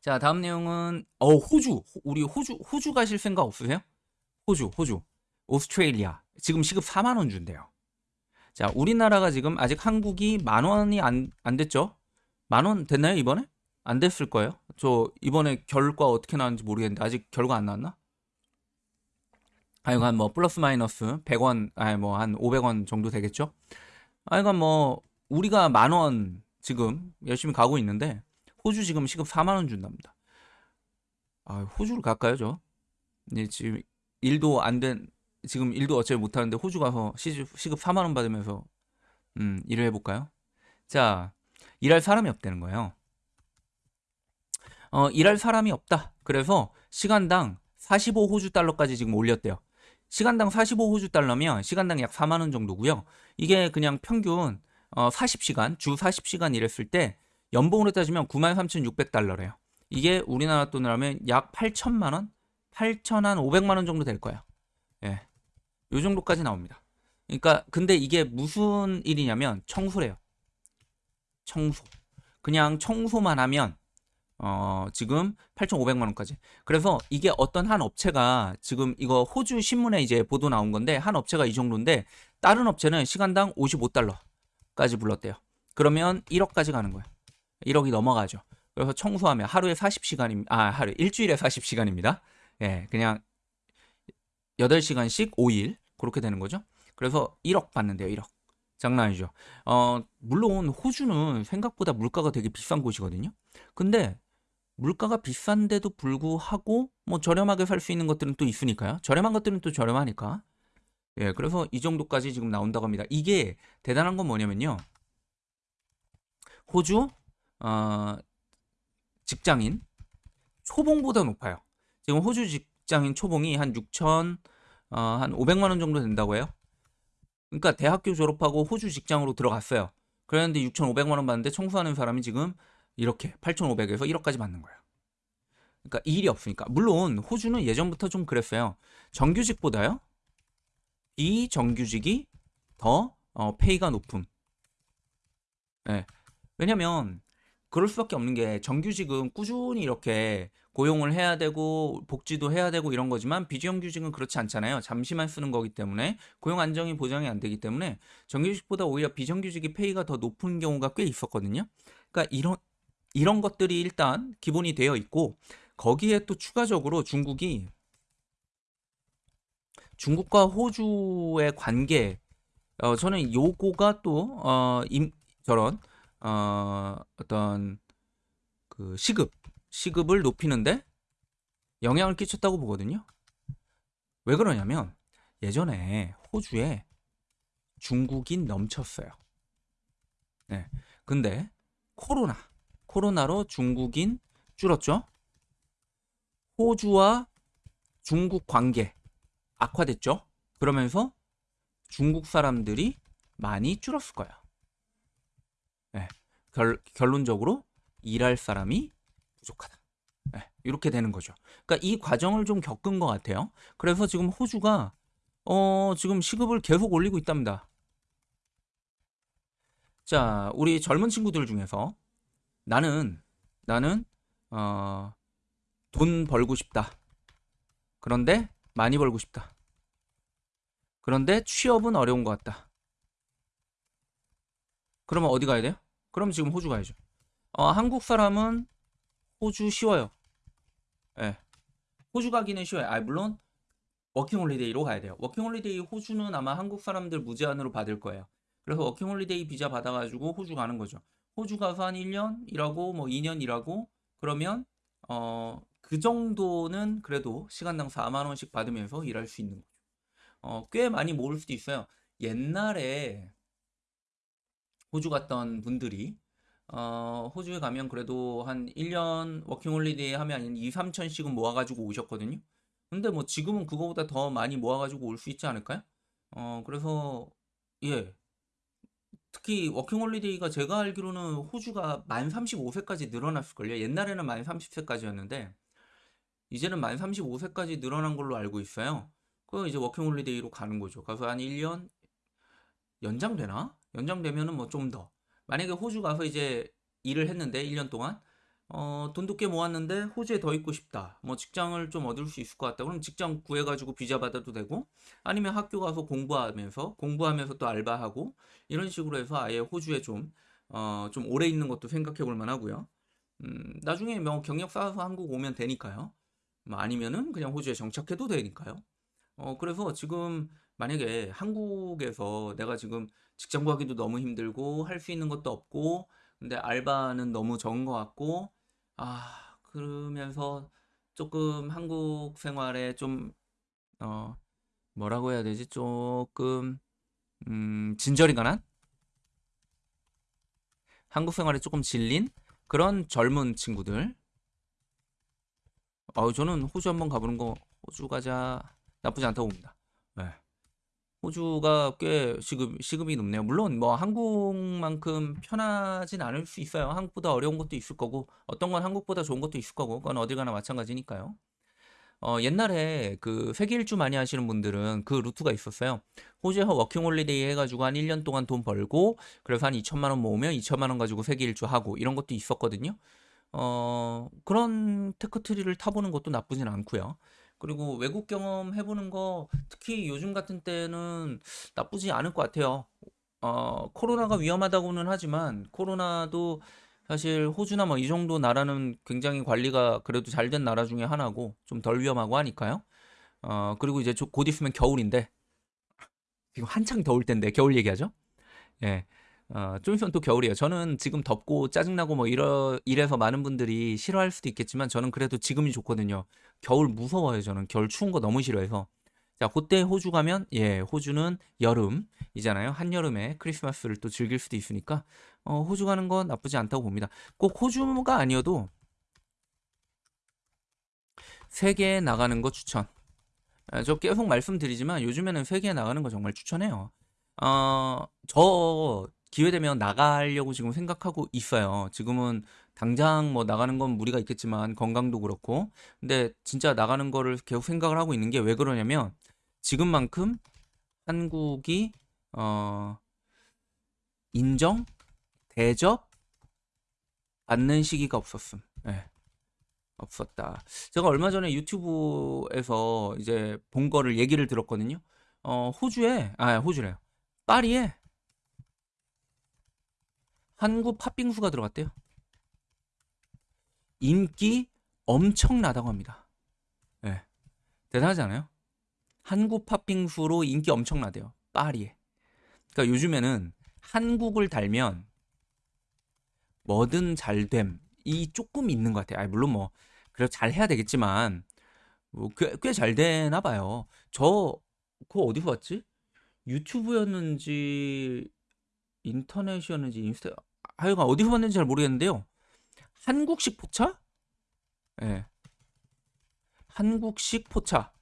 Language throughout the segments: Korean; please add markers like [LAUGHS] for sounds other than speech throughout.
자, 다음 내용은 어 호주. 호- 우리 호주 호주 가실 생각 없으세요? 호주, 호주. 오스트레일리아. 지금 시급 4만 원 준대요. 자, 우리나라가 지금 아직 한국이 만 원이 안, 안 됐죠? 만 원 됐나요, 이번에? 안 됐을 거예요. 저 이번에 결과 어떻게 나왔는지 모르겠는데 아직 결과 안 나왔나? 하여간 뭐 플러스 마이너스 100원, 아니 뭐 한 500원 정도 되겠죠? 하여간 뭐 우리가 만 원 지금 열심히 가고 있는데 호주 지금 시급 4만 원 준답니다. 아, 호주를 갈까요, 저? 이제 지금 일도 안 된, 지금 일도 어차피 못 하는데 호주 가서 시급, 시급 4만 원 받으면서 음, 일을 해볼까요? 자, 일할 사람이 없다는 거예요. 어, 일할 사람이 없다. 그래서 시간당 45 호주 달러까지 지금 올렸대요. 시간당 45 호주 달러면 시간당 약 4만 원 정도고요. 이게 그냥 평균 어, 40시간, 주 40시간 일했을 때 연봉으로 따지면 93,600달러래요. 이게 우리나라 돈으로 하면 약 8천만 원? 8,500만 원 정도 될 거예요. 예. 요 정도까지 나옵니다. 그러니까 근데 이게 무슨 일이냐면 청소래요. 청소. 그냥 청소만 하면 어, 지금 8,500만 원까지. 그래서 이게 어떤 한 업체가 지금 이거 호주 신문에 이제 보도 나온 건데 한 업체가 이 정도인데 다른 업체는 시간당 55달러까지 불렀대요. 그러면 1억까지 가는 거예요. 1억이 넘어가죠. 그래서 청소하면 하루에 40시간입니다. 아, 하루 일주일에 40시간입니다. 예, 그냥 8시간씩 5일 그렇게 되는 거죠. 그래서 1억 받는데요. 1억. 장난 아니죠. 어, 물론 호주는 생각보다 물가가 되게 비싼 곳이거든요. 근데 물가가 비싼데도 불구하고 뭐 저렴하게 살 수 있는 것들은 또 있으니까요. 저렴한 것들은 또 저렴하니까. 예, 그래서 이 정도까지 지금 나온다고 합니다. 이게 대단한 건 뭐냐면요. 호주 어, 직장인 초봉보다 높아요. 지금 호주 직장인 초봉이 한 6천 어, 한 500만 원 정도 된다고 해요. 그러니까 대학교 졸업하고 호주 직장으로 들어갔어요. 그랬는데 6,500만 원 받는데 청소하는 사람이 지금 이렇게 8,500에서 1억까지 받는 거예요. 그러니까 일이 없으니까. 물론 호주는 예전부터 좀 그랬어요. 정규직보다요. 비정규직이 더 어, 페이가 높음. 예. 왜냐면 그럴 수밖에 없는 게 정규직은 꾸준히 이렇게 고용을 해야 되고 복지도 해야 되고 이런 거지만 비정규직은 그렇지 않잖아요. 잠시만 쓰는 거기 때문에 고용 안정이 보장이 안 되기 때문에 정규직보다 오히려 비정규직이 페이가 더 높은 경우가 꽤 있었거든요. 그러니까 이런 이런 것들이 일단 기본이 되어 있고 거기에 또 추가적으로 중국이 중국과 호주의 관계 어 저는 요거가 또어임 저런 어 어떤 그 시급 시급을 높이는데 영향을 끼쳤다고 보거든요. 왜 그러냐면 예전에 호주에 중국인 넘쳤어요. 네. 근데 코로나 코로나로 중국인 줄었죠. 호주와 중국 관계 악화됐죠. 그러면서 중국 사람들이 많이 줄었을 거예요. 네. 결, 결론적으로 일할 사람이 부족하다. 네. 이렇게 되는 거죠. 그러니까 이 과정을 좀 겪은 것 같아요. 그래서 지금 호주가 어, 지금 시급을 계속 올리고 있답니다. 자, 우리 젊은 친구들 중에서 나는 나는 어, 돈 벌고 싶다. 그런데 많이 벌고 싶다. 그런데 취업은 어려운 것 같다. 그러면 어디 가야 돼요? 그럼 지금 호주 가야죠. 어, 한국 사람은 호주 쉬워요. 예. 호주 가기는 쉬워요. 아, 물론 워킹홀리데이로 가야 돼요. 워킹홀리데이 호주는 아마 한국 사람들 무제한으로 받을 거예요. 그래서 워킹홀리데이 비자 받아가지고 호주 가는 거죠. 호주 가서 한 1년 일하고 뭐 2년 일하고 그러면 어, 그 정도는 그래도 시간당 4만 원씩 받으면서 일할 수 있는 거죠. 어, 꽤 많이 모을 수도 있어요. 옛날에 호주 갔던 분들이 어, 호주에 가면 그래도 한 1년 워킹홀리데이 하면 한 2, 3천씩은 모아가지고 오셨거든요. 근데 뭐 지금은 그거보다 더 많이 모아가지고 올 수 있지 않을까요? 어, 그래서 예. 특히 워킹홀리데이가 제가 알기로는 호주가 만 35세까지 늘어났을걸요. 옛날에는 만 30세까지였는데 이제는 만 35세까지 늘어난 걸로 알고 있어요. 그 이제 워킹홀리데이로 가는 거죠. 가서 한 1년 연장되나? 연장되면은 뭐 좀 더. 만약에 호주 가서 이제 일을 했는데 1년 동안 어, 돈도 꽤 모았는데 호주에 더 있고 싶다. 뭐 직장을 좀 얻을 수 있을 것 같다. 그럼 직장 구해가지고 비자 받아도 되고 아니면 학교 가서 공부하면서 공부하면서 또 알바하고 이런 식으로 해서 아예 호주에 좀, 어, 좀 오래 있는 것도 생각해 볼 만하고요. 음, 나중에 뭐 경력 쌓아서 한국 오면 되니까요. 뭐 아니면은 그냥 호주에 정착해도 되니까요. 어, 그래서 지금 만약에 한국에서 내가 지금 직장 구하기도 너무 힘들고 할 수 있는 것도 없고 근데 알바는 너무 적은 것 같고 아, 그러면서 조금 한국 생활에 좀, 어, 뭐라고 해야 되지? 조금, 음, 진절이 가난? 한국 생활에 조금 질린 그런 젊은 친구들. 어, 저는 호주 한번 가보는 거, 호주 가자, 나쁘지 않다고 봅니다. 네. 호주가 꽤 시급, 시급이 높네요. 물론 뭐 한국만큼 편하진 않을 수 있어요. 한국보다 어려운 것도 있을 거고, 어떤 건 한국보다 좋은 것도 있을 거고, 그건 어딜 가나 마찬가지니까요. 어, 옛날에 그 세계 일주 많이 하시는 분들은 그 루트가 있었어요. 호주에서 워킹 홀리데이 해가지고 한 1년 동안 돈 벌고, 그래서 한 2천만 원 모으면 2천만 원 가지고 세계 일주 하고, 이런 것도 있었거든요. 어, 그런 tech tree를 타보는 것도 나쁘진 않고요. 그리고 외국 경험 해보는 거 특히 요즘 같은 때는 나쁘지 않을 것 같아요. 어, 코로나가 위험하다고는 하지만 코로나도 사실 호주나 뭐 이 정도 나라는 굉장히 관리가 그래도 잘 된 나라 중에 하나고 좀 덜 위험하고 하니까요. 어, 그리고 이제 조- 곧 있으면 겨울인데 지금 한창 더울 때인데 겨울 얘기하죠? 예. 어, 좀 있으면 또 겨울이에요. 저는 지금 덥고 짜증나고 뭐 이러, 이래서 많은 분들이 싫어할 수도 있겠지만 저는 그래도 지금이 좋거든요. 겨울 무서워요. 저는 겨울 추운 거 너무 싫어해서. 자, 그때 호주 가면 예, 호주는 여름이잖아요. 한여름에 크리스마스를 또 즐길 수도 있으니까 어, 호주 가는 건 나쁘지 않다고 봅니다. 꼭 호주가 아니어도 세계에 나가는 거 추천. 아, 저 계속 말씀드리지만 요즘에는 세계에 나가는 거 정말 추천해요. 어, 저 기회 되면 나가려고 지금 생각하고 있어요. 지금은 당장 뭐 나가는 건 무리가 있겠지만 건강도 그렇고. 근데 진짜 나가는 거를 계속 생각을 하고 있는 게 왜 그러냐면 지금만큼 한국이 어, 인정, 대접 받는 시기가 없었음. 예, 없었다. 제가 얼마 전에 유튜브에서 이제 본 거를 얘기를 들었거든요. 어, 호주에, 아, 호주래요. 파리에 한국 팥빙수가 들어갔대요. 인기 엄청나다고 합니다. 예. 대단하지 않아요? 한국 팥빙수로 인기 엄청나대요. 파리에. 그러니까 요즘에는 한국을 달면 뭐든 잘됨 이 조금 있는 것 같아요. 아니, 물론 뭐 그래도 잘 해야 되겠지만 뭐꽤잘 되나 봐요. 저 그거 어디서 봤지? 유튜브였는지 인터넷이었는지 인스타 하여간 어디서 봤는지 잘 모르겠는데요. 한국식 포차? 예. 한국식 포차.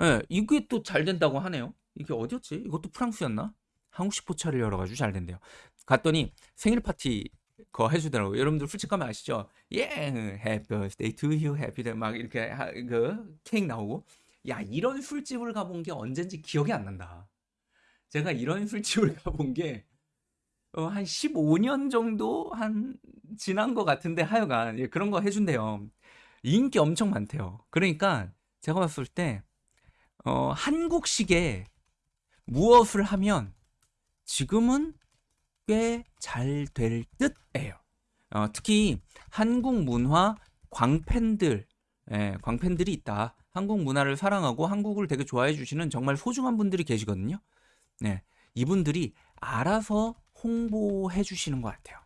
예, 이게 또 잘 된다고 하네요. 이게 어디였지? 이것도 프랑스였나? 한국식 포차를 열어가지고 잘 된대요. 갔더니 생일 파티 그거 해주더라고요. 여러분들 솔직하면 아시죠? 예, happy birthday to you, happy day 막 이렇게 하- 그 케이크 나오고. 야, 이런 술집을 가본 게 언젠지 기억이 안 난다. 제가 이런 술집을 [LAUGHS] 가본 게 어, 한 15년 정도 한 지난 것 같은데 하여간 예, 그런 거 해준대요. 인기 엄청 많대요. 그러니까 제가 봤을 때 어, 한국식의 무엇을 하면 지금은 꽤 잘 될 듯해요. 어, 특히 한국 문화 광팬들, 예, 광팬들이 있다. 한국 문화를 사랑하고 한국을 되게 좋아해 주시는 정말 소중한 분들이 계시거든요. 네, 이분들이 알아서 홍보해 주시는 것 같아요.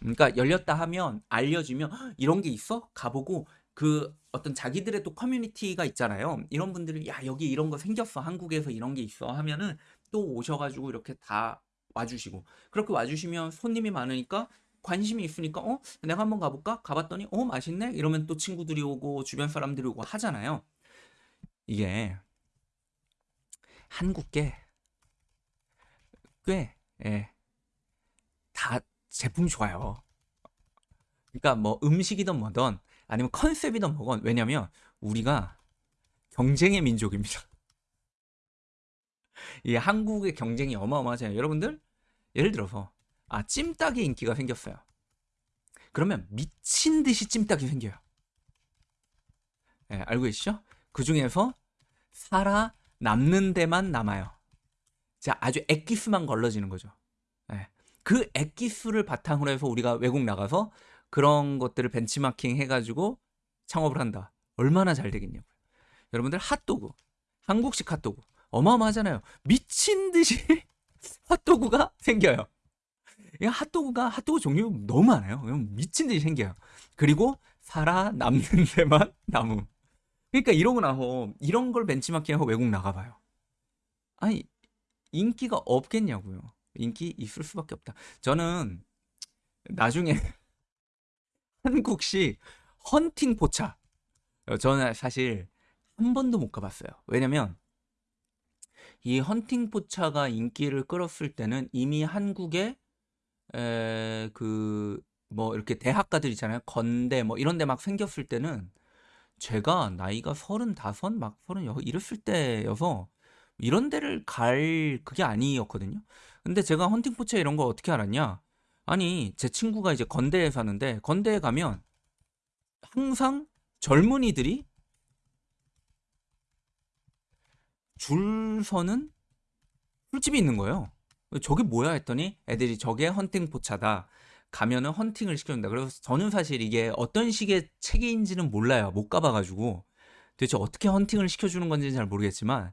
그러니까 열렸다 하면 알려지면 "헉, 이런 게 있어? 가보고 그 어떤 자기들의 또 커뮤니티가 있잖아요. 이런 분들이 야 여기 이런 거 생겼어. 한국에서 이런 게 있어 하면은 또 오셔가지고 이렇게 다 와주시고 그렇게 와주시면 손님이 많으니까 관심이 있으니까 어 내가 한번 가볼까? 가봤더니 어 맛있네? 이러면 또 친구들이 오고 주변 사람들이 오고 하잖아요. 이게 한국계 꽤 예, 다 제품이 좋아요. 그러니까 뭐 음식이든 뭐든 아니면 컨셉이든 뭐건 왜냐면 우리가 경쟁의 민족입니다. [LAUGHS] 이 한국의 경쟁이 어마어마하잖아요. 여러분들 예를 들어서 아 찜닭의 인기가 생겼어요. 그러면 미친 듯이 찜닭이 생겨요. 예, 알고 계시죠? 그 중에서 살아 남는 데만 남아요. 자, 아주 액기스만 걸러지는 거죠. 예. 그 액기스를 바탕으로 해서 우리가 외국 나가서 그런 것들을 벤치마킹 해가지고 창업을 한다. 얼마나 잘 되겠냐고요. 여러분들 핫도그, 한국식 핫도그 어마어마하잖아요. 미친 듯이 [LAUGHS] 핫도그가 생겨요. 이 핫도그가 핫도그 종류 너무 많아요. 미친 듯이 생겨요. 그리고 살아남는 데만 [LAUGHS] 남음. 그러니까 이러고 나서 이런 걸 벤치마킹하고 외국 나가봐요. 아니 인기가 없겠냐고요. 인기 있을 수밖에 없다. 저는 나중에 [LAUGHS] 한국식 헌팅 포차 어, 저는 사실 한 번도 못 가봤어요. 왜냐면 이 헌팅 포차가 인기를 끌었을 때는 이미 한국에 그 뭐 이렇게 대학가들 있잖아요. 건대 뭐 이런 데 막 생겼을 때는 제가 나이가 서른다섯 막 서른여섯 이랬을 때여서 이런 데를 갈 그게 아니었거든요. 근데 제가 헌팅 포차 이런 거 어떻게 알았냐? 아니 제 친구가 이제 건대에 사는데 건대에 가면 항상 젊은이들이 줄 서는 술집이 있는 거예요. 저게 뭐야 했더니 애들이 저게 헌팅 포차다. 가면은 헌팅을 시켜준다. 그래서 저는 사실 이게 어떤 식의 체계인지는 몰라요. 못 가봐가지고 도대체 어떻게 헌팅을 시켜주는 건지는 잘 모르겠지만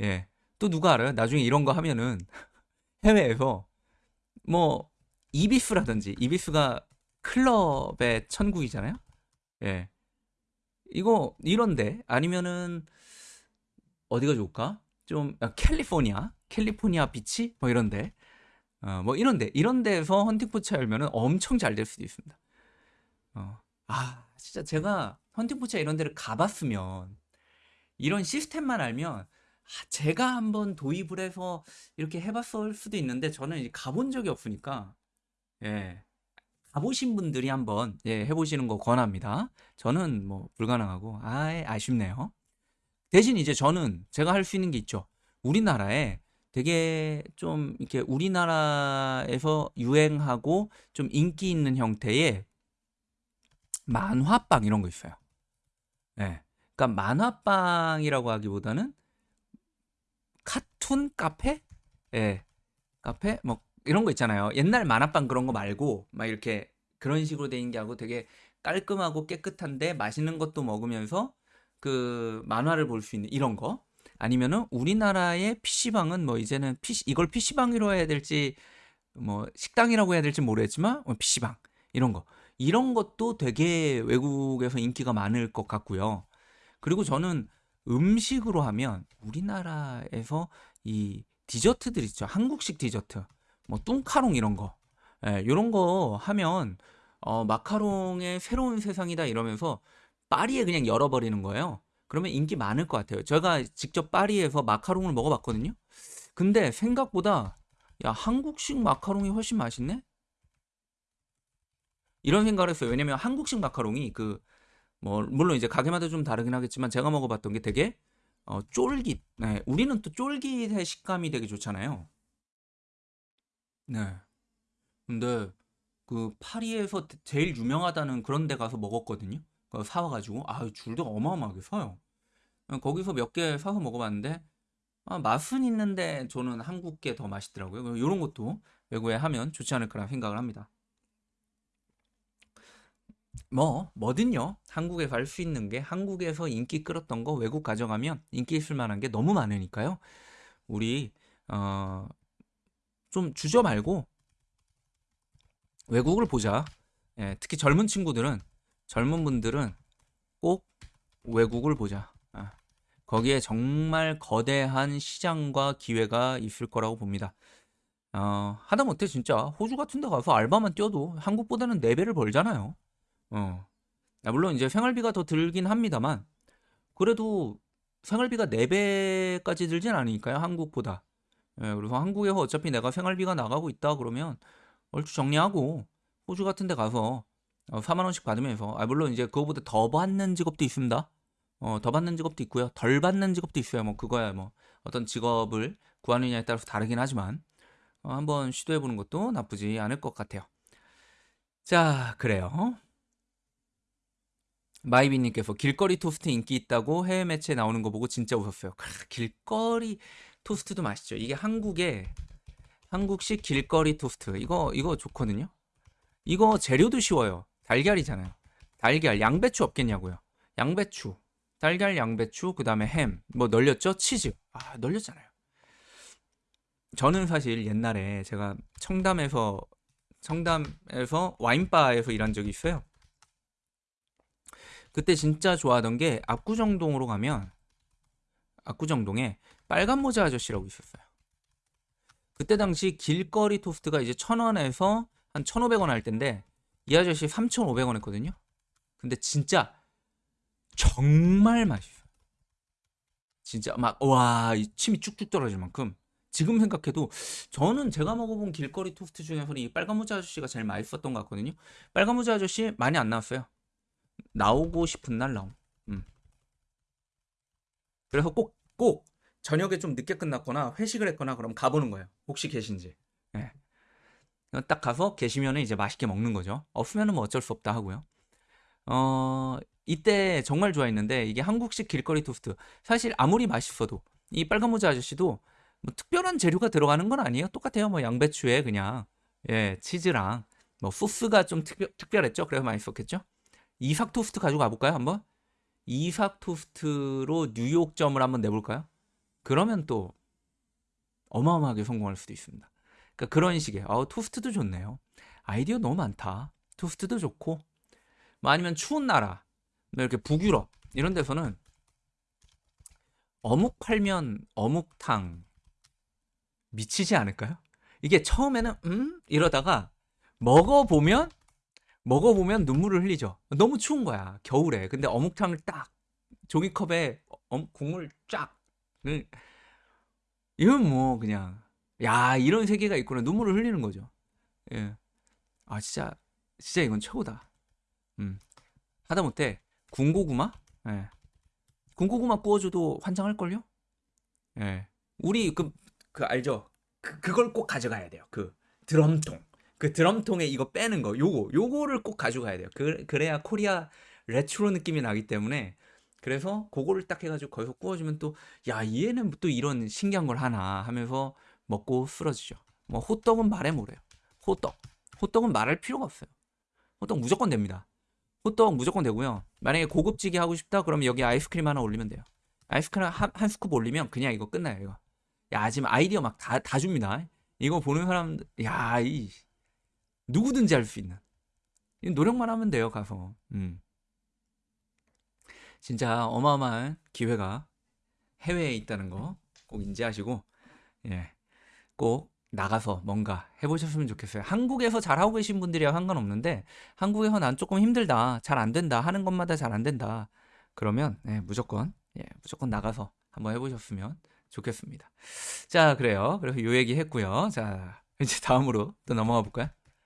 예. 또 누가 알아요? 나중에 이런 거 하면은 [LAUGHS] 해외에서 뭐 이비스라든지 이비스가 클럽의 천국이잖아요. 예. 이거 이런데 아니면은 어디가 좋을까? 좀 아, 캘리포니아, 캘리포니아 비치 뭐 이런데 어, 뭐 이런데 이런 데서 헌팅 포차 열면은 엄청 잘 될 수도 있습니다. 어. 아 진짜 제가 헌팅 포차 이런 데를 가봤으면 이런 시스템만 알면 아, 제가 한번 도입을 해서 이렇게 해봤을 수도 있는데 저는 가본 적이 없으니까 예 가보신 분들이 한번 예, 해보시는 거 권합니다. 저는 뭐 불가능하고 아 아쉽네요. 대신 이제 저는 제가 할 수 있는 게 있죠. 우리나라에 되게 좀 이렇게 우리나라에서 유행하고 좀 인기 있는 형태의 만화방 이런 거 있어요. 예. 네. 그러니까 만화방이라고 하기보다는 카툰 카페? 예. 네. 카페? 뭐 이런 거 있잖아요. 옛날 만화방 그런 거 말고 막 이렇게 그런 식으로 돼 있는 게 하고 되게 깔끔하고 깨끗한데 맛있는 것도 먹으면서 그 만화를 볼 수 있는 이런 거 아니면은 우리나라의 PC방은 뭐 이제는 PC 이걸 PC방이라고 해야 될지 뭐 식당이라고 해야 될지 모르겠지만 뭐 PC방 이런 거 이런 것도 되게 외국에서 인기가 많을 것 같고요. 그리고 저는 음식으로 하면 우리나라에서 이 디저트들 있죠. 한국식 디저트. 뭐 뚱카롱 이런 거. 예, 이런 거 하면 어, 마카롱의 새로운 세상이다 이러면서 파리에 그냥 열어버리는 거예요. 그러면 인기 많을 것 같아요. 제가 직접 파리에서 마카롱을 먹어봤거든요. 근데 생각보다 야 한국식 마카롱이 훨씬 맛있네. 이런 생각을 했어요. 왜냐면 한국식 마카롱이 그 뭐 물론 이제 가게마다 좀 다르긴 하겠지만 제가 먹어봤던 게 되게 어, 쫄깃. 네, 우리는 또 쫄깃의 식감이 되게 좋잖아요. 네. 근데 그 파리에서 제일 유명하다는 그런 데 가서 먹었거든요. 사와가지고 아 줄도 어마어마하게 서요. 어, 거기서 몇 개 사서 먹어봤는데 아, 맛은 있는데 저는 한국 게 더 맛있더라고요. 이런 것도 외국에 하면 좋지 않을까라는 생각을 합니다. 뭐 뭐든요. 한국에서 할 수 있는 게 한국에서 인기 끌었던 거 외국 가져가면 인기 있을 만한 게 너무 많으니까요. 우리 어, 좀 주저 말고 외국을 보자. 예, 특히 젊은 친구들은 젊은 분들은 꼭 외국을 보자. 아, 거기에 정말 거대한 시장과 기회가 있을 거라고 봅니다. 어, 하다못해 진짜 호주 같은 데 가서 알바만 뛰어도 한국보다는 4배를 벌잖아요. 어. 아, 물론 이제 생활비가 더 들긴 합니다만 그래도 생활비가 4배까지 들진 않으니까요. 한국보다. 예, 그래서 한국에서 어차피 내가 생활비가 나가고 있다 그러면 얼추 정리하고 호주 같은 데 가서 어, 4만 원씩 받으면서 아 물론 이제 그거보다 더 받는 직업도 있습니다. 어, 더 받는 직업도 있고요. 덜 받는 직업도 있어요. 뭐 그거야 뭐 어떤 직업을 구하느냐에 따라서 다르긴 하지만 어, 한번 시도해 보는 것도 나쁘지 않을 것 같아요. 자, 그래요. 마이비님께서 길거리 토스트 인기 있다고 해외 매체에 나오는 거 보고 진짜 웃었어요. 크, 길거리 토스트도 맛있죠. 이게 한국의 한국식 길거리 토스트 이거 이거 좋거든요. 이거 재료도 쉬워요. 달걀이잖아요. 달걀 양배추 없겠냐고요. 양배추 달걀 양배추 그 다음에 햄 뭐 널렸죠 치즈 아 널렸잖아요. 저는 사실 옛날에 제가 청담에서 청담에서 와인바에서 일한 적이 있어요. 그때 진짜 좋아하던 게 압구정동으로 가면 압구정동에 빨간 모자 아저씨라고 있었어요. 그때 당시 길거리 토스트가 이제 1000원에서 한 1,500원 할 텐데 이 아저씨 3,500원 했거든요. 근데 진짜 정말 맛있어요. 진짜 막 와, 이 침이 쭉쭉 떨어질 만큼 지금 생각해도 저는 제가 먹어본 길거리 토스트 중에서는 이 빨간 모자 아저씨가 제일 맛있었던 것 같거든요. 빨간 모자 아저씨 많이 안 나왔어요. 나오고 싶은 날 나옴. 음. 그래서 꼭, 꼭 저녁에 좀 늦게 끝났거나 회식을 했거나 그럼 가보는 거예요. 혹시 계신지. 예. 딱 가서 계시면 이제 맛있게 먹는 거죠. 없으면 뭐 어쩔 수 없다 하고요. 어, 이때 정말 좋아했는데 이게 한국식 길거리 토스트. 사실 아무리 맛있어도 이 빨간 모자 아저씨도 뭐 특별한 재료가 들어가는 건 아니에요. 똑같아요. 뭐 양배추에 그냥 예, 치즈랑 뭐 소스가 좀 특별, 특별했죠. 그래서 맛있었겠죠. 이삭 토스트 가지고 가볼까요? 한번? 이삭 토스트로 뉴욕점을 한번 내볼까요? 그러면 또 어마어마하게 성공할 수도 있습니다. 그러니까 그런 식의 어, 토스트도 좋네요. 아이디어 너무 많다. 토스트도 좋고 뭐 아니면 추운 나라 뭐 이렇게 북유럽 이런 데서는 어묵 팔면 어묵탕 미치지 않을까요? 이게 처음에는 음 이러다가 먹어보면 먹어보면 눈물을 흘리죠. 너무 추운 거야 겨울에. 근데 어묵탕을 딱 종이컵에 어, 국물 쫙 음. 이건 뭐 그냥 야 이런 세계가 있구나 눈물을 흘리는 거죠. 예. 아 진짜 진짜 이건 최고다. 음. 하다못해 군고구마? 예. 군고구마 구워줘도 환장할걸요? 예. 우리 그, 그 알죠? 그, 그걸 꼭 가져가야 돼요. 그 드럼통. 그 드럼통에 이거 빼는 거. 요거. 요거를 꼭 가져가야 돼요. 그, 그래야 코리아 레트로 느낌이 나기 때문에 그래서 그거를 딱 해가지고 거기서 구워주면 또, 야, 얘는 또 이런 신기한 걸 하나 하면서 먹고 쓰러지죠. 뭐, 호떡은 말해 뭐래요. 호떡. 호떡은 말할 필요가 없어요. 호떡 무조건 됩니다. 호떡 무조건 되고요. 만약에 고급지게 하고 싶다 그러면 여기 아이스크림 하나 올리면 돼요. 아이스크림 한, 한 스쿱 올리면 그냥 이거 끝나요. 이거. 야 지금 아이디어 막 다 다 줍니다. 이거 보는 사람 야이 누구든지 할 수 있는 노력만 하면 돼요 가서. 음. 진짜 어마어마한 기회가 해외에 있다는 거 꼭 인지하시고 예. 꼭 나가서 뭔가 해보셨으면 좋겠어요. 한국에서 잘하고 계신 분들이야 상관없는데 한국에서 난 조금 힘들다, 잘 안 된다 하는 것마다 잘 안 된다. 그러면 예, 무조건 예, 무조건 나가서 한번 해보셨으면 좋겠습니다. 자, 그래요. 그래서 요 얘기 했고요. 자, 이제 다음으로 또 넘어가 볼까요?